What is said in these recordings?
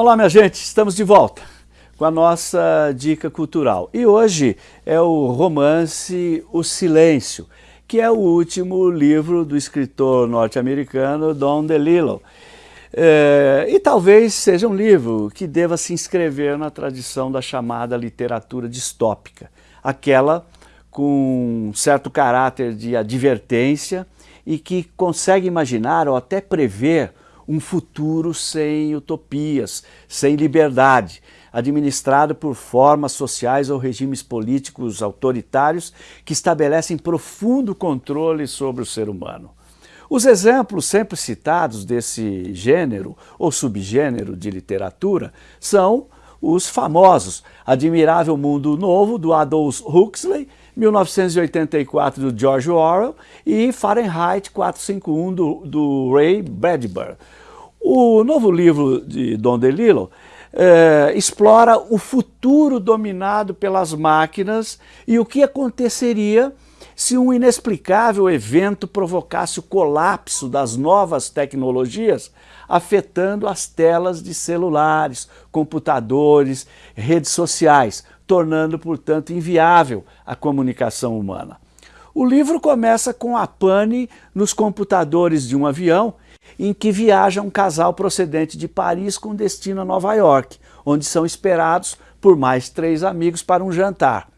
Olá, minha gente, estamos de volta com a nossa dica cultural. E hoje é o romance O Silêncio, que é o último livro do escritor norte-americano Don DeLillo. É, e talvez seja um livro que deva se inscrever na tradição da chamada literatura distópica, aquela com certo caráter de advertência e que consegue imaginar ou até prever um futuro sem utopias, sem liberdade, administrado por formas sociais ou regimes políticos autoritários que estabelecem profundo controle sobre o ser humano. Os exemplos sempre citados desse gênero ou subgênero de literatura são os famosos Admirável Mundo Novo, do Aldous Huxley, 1984, do George Orwell, e Fahrenheit 451, do, do Ray Bradbury. O novo livro de Don DeLillo é, explora o futuro dominado pelas máquinas e o que aconteceria se um inexplicável evento provocasse o colapso das novas tecnologias, afetando as telas de celulares, computadores, redes sociais, tornando, portanto, inviável a comunicação humana. O livro começa com a pane nos computadores de um avião em que viaja um casal procedente de Paris com destino a Nova York, onde são esperados por mais três amigos para um jantar.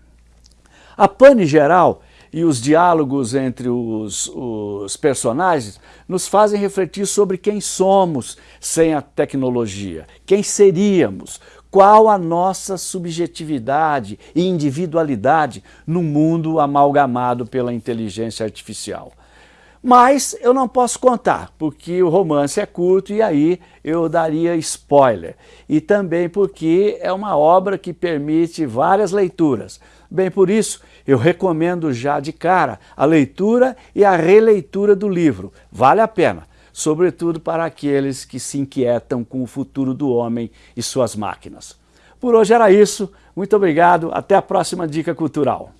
A pane geral e os diálogos entre os, os, personagens nos fazem refletir sobre quem somos sem a tecnologia, quem seríamos, qual a nossa subjetividade e individualidade num mundo amalgamado pela inteligência artificial. Mas eu não posso contar, porque o romance é curto e aí eu daria spoiler. E também porque é uma obra que permite várias leituras. Bem, por isso, eu recomendo já de cara a leitura e a releitura do livro. Vale a pena, sobretudo para aqueles que se inquietam com o futuro do homem e suas máquinas. Por hoje era isso. Muito obrigado. Até a próxima Dica Cultural.